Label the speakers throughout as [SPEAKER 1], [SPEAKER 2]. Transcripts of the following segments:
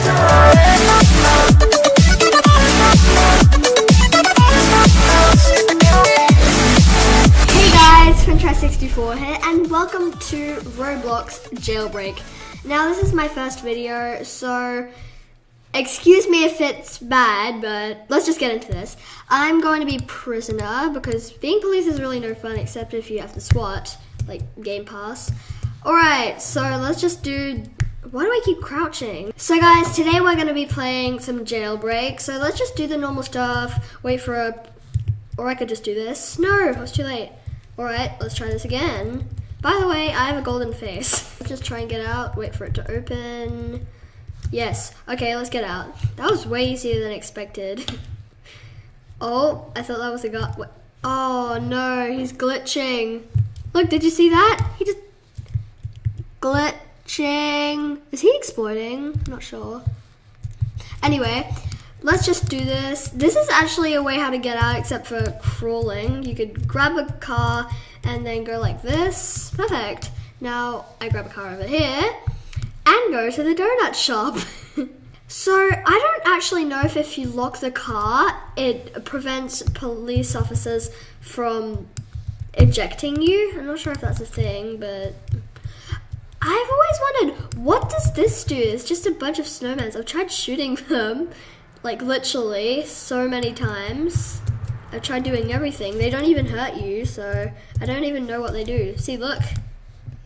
[SPEAKER 1] Hey guys, Fintry64 here, and welcome to Roblox Jailbreak. Now, this is my first video, so excuse me if it's bad, but let's just get into this. I'm going to be prisoner because being police is really no fun except if you have to SWAT, like Game Pass. Alright, so let's just do. Why do I keep crouching? So, guys, today we're going to be playing some jailbreak. So, let's just do the normal stuff, wait for a or I could just do this. No, it was too late. Alright, let's try this again. By the way, I have a golden face. Let's just try and get out, wait for it to open. Yes, okay, let's get out. That was way easier than expected. oh, I thought that was a guy. Oh no, he's glitching. Look, did you see that? He just glitching. Is he exploding? I'm not sure. Anyway, let's just do this. This is actually a way how to get out except for crawling. You could grab a car and then go like this. Perfect. Now I grab a car over here and go to the donut shop. so I don't actually know if if you lock the car, it prevents police officers from ejecting you. I'm not sure if that's a thing, but I've always wondered what does this do? It's just a bunch of snowmen. I've tried shooting them like literally so many times. I've tried doing everything. They don't even hurt you, so I don't even know what they do. See, look.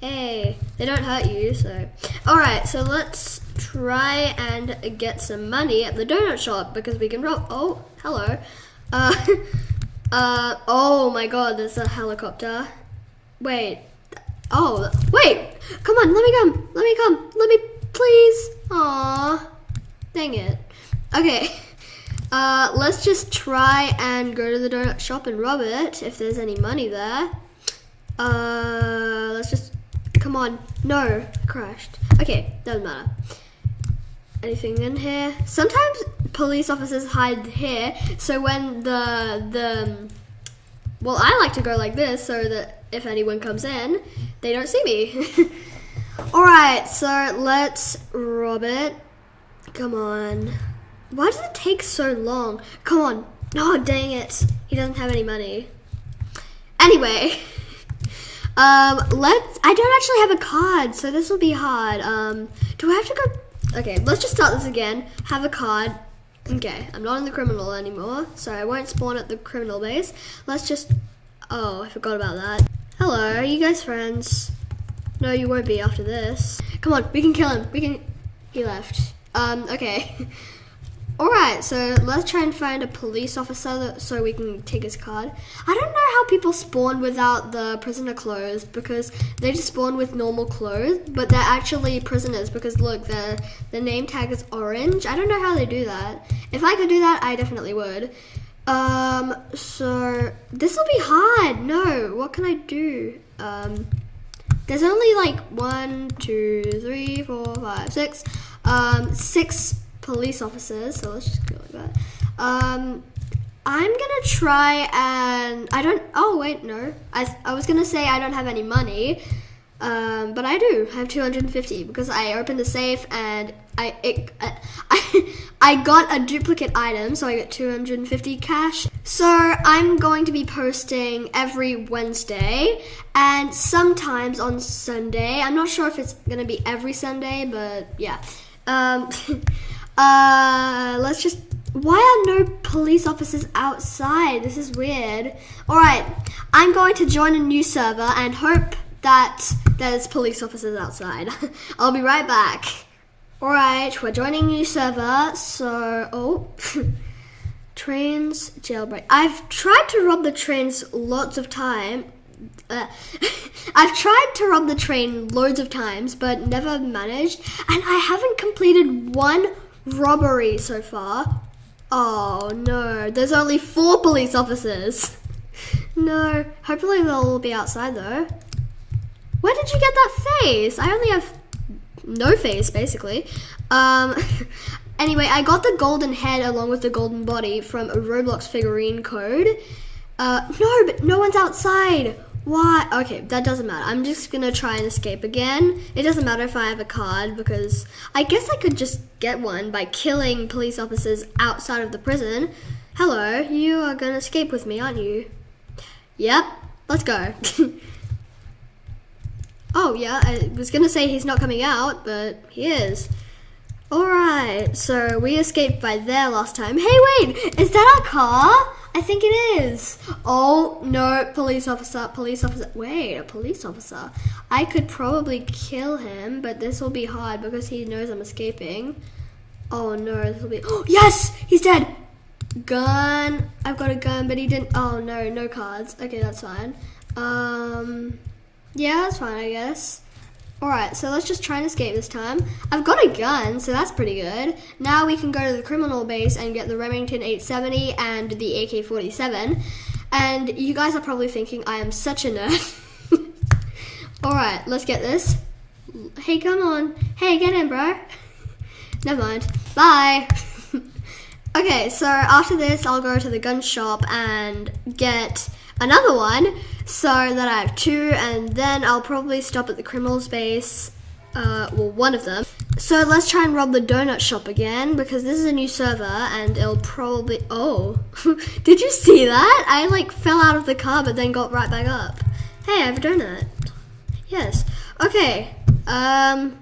[SPEAKER 1] Hey, they don't hurt you, so. Alright, so let's try and get some money at the donut shop because we can rob. Oh, hello. Uh, uh, oh my god, there's a helicopter. Wait. Oh, wait. Come on, let me come. Let me come. Let me, please. Aw. Dang it. Okay. Uh, let's just try and go to the donut shop and rob it if there's any money there. Uh, let's just, come on. No, crashed. Okay, doesn't matter. Anything in here? Sometimes police officers hide here, so when the, the, well, I like to go like this so that if anyone comes in, they don't see me. Alright, so let's rob it. Come on. Why does it take so long? Come on. Oh, dang it. He doesn't have any money. Anyway. Um, let's, I don't actually have a card, so this will be hard. Um, do I have to go? Okay, let's just start this again. Have a card. Okay, I'm not in the criminal anymore, so I won't spawn at the criminal base. Let's just, oh, I forgot about that. Hello, are you guys friends? No, you won't be after this. Come on, we can kill him. We can, he left. Um, okay. Alright, so let's try and find a police officer so we can take his card. I don't know how people spawn without the prisoner clothes because they just spawn with normal clothes, but they're actually prisoners because look, their, the name tag is orange. I don't know how they do that. If I could do that, I definitely would. Um, so this will be hard. No, what can I do? Um, there's only like one, two, three, four, five, six, um, six police officers, so let's just go like that. Um, I'm gonna try and I don't. Oh wait, no. I I was gonna say I don't have any money, um, but I do. I have 250 because I opened the safe and I it, I I got a duplicate item, so I get 250 cash. So I'm going to be posting every Wednesday and sometimes on Sunday. I'm not sure if it's gonna be every Sunday, but yeah. Um, Uh, let's just. Why are no police officers outside? This is weird. Alright, I'm going to join a new server and hope that there's police officers outside. I'll be right back. Alright, we're joining new server, so. Oh. trains jailbreak. I've tried to rob the trains lots of time. Uh, I've tried to rob the train loads of times, but never managed. And I haven't completed one robbery so far. Oh no, there's only four police officers. No, hopefully they'll all be outside though. Where did you get that face? I only have no face basically. Um, anyway, I got the golden head along with the golden body from a Roblox figurine code. Uh, no, but no one's outside. Why? Okay, that doesn't matter. I'm just gonna try and escape again. It doesn't matter if I have a card because I guess I could just get one by killing police officers outside of the prison. Hello, you are gonna escape with me, aren't you? Yep, let's go. oh, yeah, I was gonna say he's not coming out, but he is. Alright, so we escaped by there last time. Hey, wait, is that our car? I think it is. Oh, no, police officer, police officer. Wait, a police officer. I could probably kill him, but this will be hard because he knows I'm escaping. Oh, no, this will be. Oh, yes, he's dead. Gun. I've got a gun, but he didn't. Oh, no, no cards. Okay, that's fine. Um, yeah, that's fine, I guess. Alright, so let's just try and escape this time. I've got a gun, so that's pretty good. Now we can go to the criminal base and get the Remington 870 and the AK-47. And you guys are probably thinking I am such a nerd. Alright, let's get this. Hey, come on. Hey, get in, bro. Never mind. Bye. okay, so after this, I'll go to the gun shop and get another one so that I have two and then I'll probably stop at the criminal's base uh, well one of them. So let's try and rob the donut shop again because this is a new server and it'll probably oh did you see that? I like fell out of the car but then got right back up. Hey I have a donut. Yes. Okay um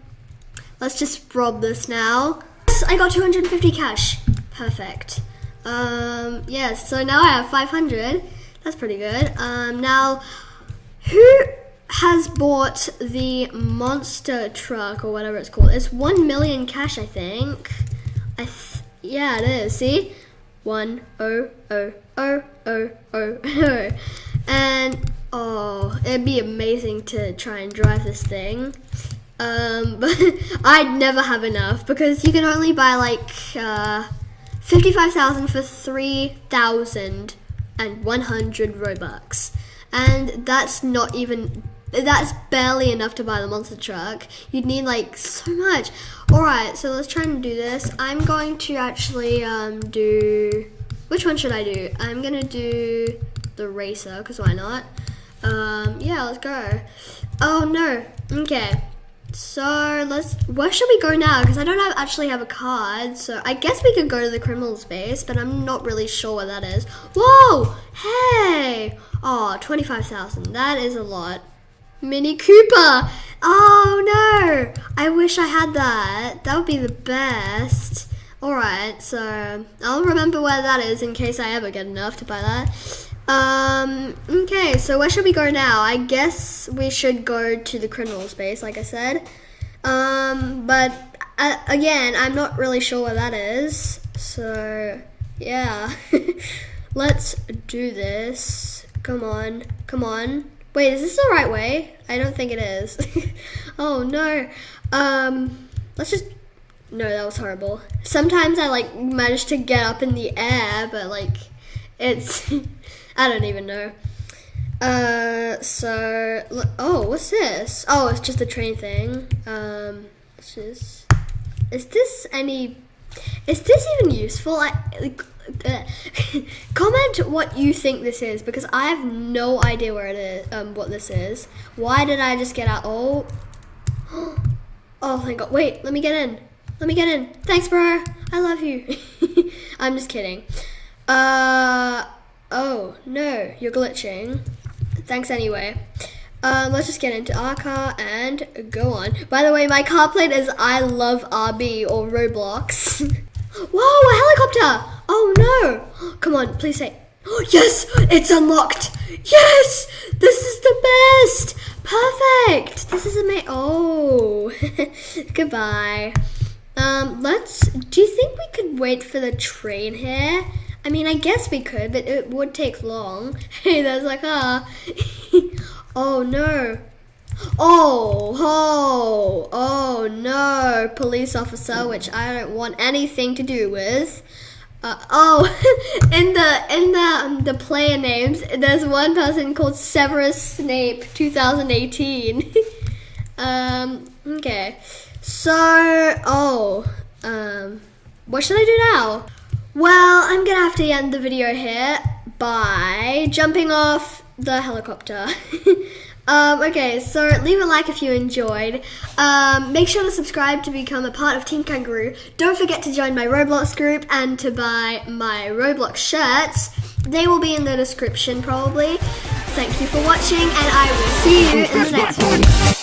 [SPEAKER 1] let's just rob this now. Yes, I got 250 cash. Perfect. Um yes so now I have 500 that's pretty good. Um, now, who has bought the monster truck or whatever it's called? It's one million cash, I think. I th yeah, it is. See, one oh oh oh oh oh oh, and oh, it'd be amazing to try and drive this thing. Um, but I'd never have enough because you can only buy like uh, fifty-five thousand for three thousand and 100 Robux. And that's not even, that's barely enough to buy the monster truck. You'd need like so much. Alright, so let's try and do this. I'm going to actually um, do, which one should I do? I'm to do the racer, because why not? Um, yeah, let's go. Oh no, okay. So let's. Where should we go now? Because I don't have, actually have a card. So I guess we could go to the criminal space, but I'm not really sure where that is. Whoa! Hey! Oh, 25,000. That is a lot. Mini Cooper! Oh no! I wish I had that. That would be the best. Alright, so I'll remember where that is in case I ever get enough to buy that. Um, okay, so where should we go now? I guess we should go to the criminal space, like I said. Um, but uh, again, I'm not really sure where that is. So, yeah. Let's do this. Come on, come on. Wait, is this the right way? I don't think it is. oh no. Um, let's just, no, that was horrible. Sometimes I like manage to get up in the air, but like, it's, I don't even know. Uh, so, oh, what's this? Oh, it's just a train thing. Um, this is, is this any, is this even useful? I, like, comment what you think this is because I have no idea where it is, um, what this is. Why did I just get out? Oh, oh, thank God. Wait, let me get in. Let me get in. Thanks, bro. I love you. I'm just kidding. Uh, Oh, no, you're glitching. Thanks anyway. Um, let's just get into our car and go on. By the way, my car plate is I love RB or Roblox. Whoa, a helicopter! Oh no! Come on, please say. Yes, it's unlocked. Yes, this is the best. Perfect. This is amazing. Oh, goodbye. Um, let's. Do you think we could wait for the train here? I mean, I guess we could, but it would take long. Hey, that's like, ah. oh, no. Oh, oh, oh, no. Police officer, which I don't want anything to do with. Uh, oh, in the in the um, the player names, there's one person called Severus Snape, 2018. um, okay. So, oh, um, what should I do now? Well, I'm gonna have to end the video here by jumping off the helicopter. um, okay, so leave a like if you enjoyed. Um, make sure to subscribe to become a part of Team Kangaroo. Don't forget to join my Roblox group and to buy my Roblox shirts. They will be in the description probably. Thank you for watching, and I will see you in the next one.